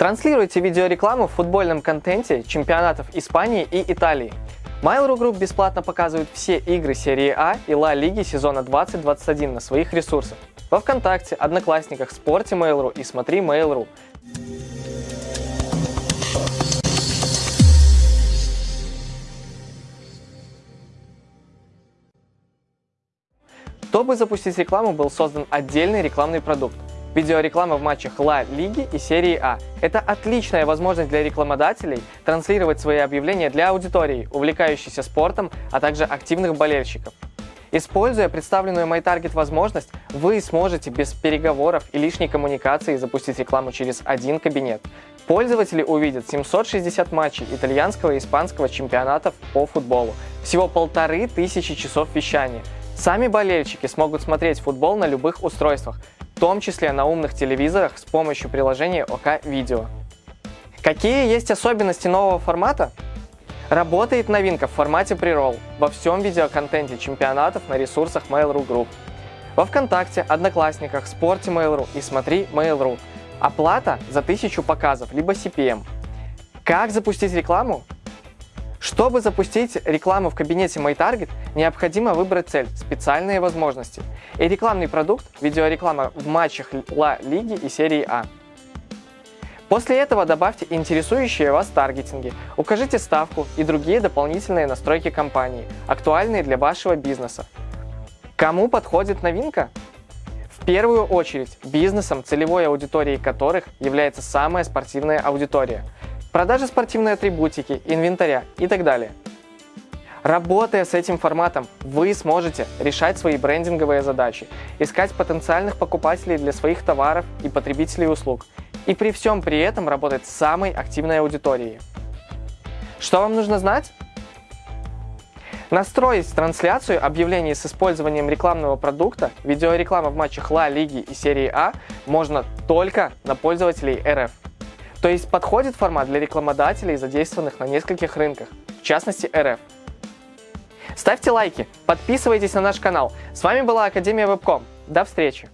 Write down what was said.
Транслируйте видеорекламу в футбольном контенте чемпионатов Испании и Италии. Mail.ru Group бесплатно показывает все игры серии А и Ла Лиги сезона 2021 на своих ресурсах. Во Вконтакте, Одноклассниках, Спорте Mail.ru и Смотри Mail.ru. Чтобы запустить рекламу, был создан отдельный рекламный продукт. Видеореклама в матчах Ла Лиги и серии А. Это отличная возможность для рекламодателей транслировать свои объявления для аудитории, увлекающейся спортом, а также активных болельщиков. Используя представленную MyTarget возможность, вы сможете без переговоров и лишней коммуникации запустить рекламу через один кабинет. Пользователи увидят 760 матчей итальянского и испанского чемпионатов по футболу, всего полторы тысячи часов вещания. Сами болельщики смогут смотреть футбол на любых устройствах, в том числе на умных телевизорах с помощью приложения ОК Видео. Какие есть особенности нового формата? Работает новинка в формате преролл во всем видеоконтенте чемпионатов на ресурсах Mail.ru Group. Во Вконтакте, Одноклассниках, Спорте Mail.ru и Смотри Mail.ru. Оплата за 1000 показов, либо CPM. Как запустить рекламу? Чтобы запустить рекламу в кабинете MyTarget, необходимо выбрать цель – специальные возможности. И рекламный продукт – видеореклама в матчах Ла Лиги и серии А. После этого добавьте интересующие вас таргетинги, укажите ставку и другие дополнительные настройки компании, актуальные для вашего бизнеса. Кому подходит новинка? В первую очередь бизнесам, целевой аудиторией которых является самая спортивная аудитория – продажи спортивной атрибутики, инвентаря и так далее. Работая с этим форматом, вы сможете решать свои брендинговые задачи, искать потенциальных покупателей для своих товаров и потребителей услуг, и при всем при этом работать с самой активной аудиторией. Что вам нужно знать? Настроить трансляцию объявлений с использованием рекламного продукта, видеореклама в матчах Ла Лиги и серии А можно только на пользователей РФ. То есть подходит формат для рекламодателей, задействованных на нескольких рынках, в частности РФ. Ставьте лайки, подписывайтесь на наш канал. С вами была Академия Вебком. До встречи!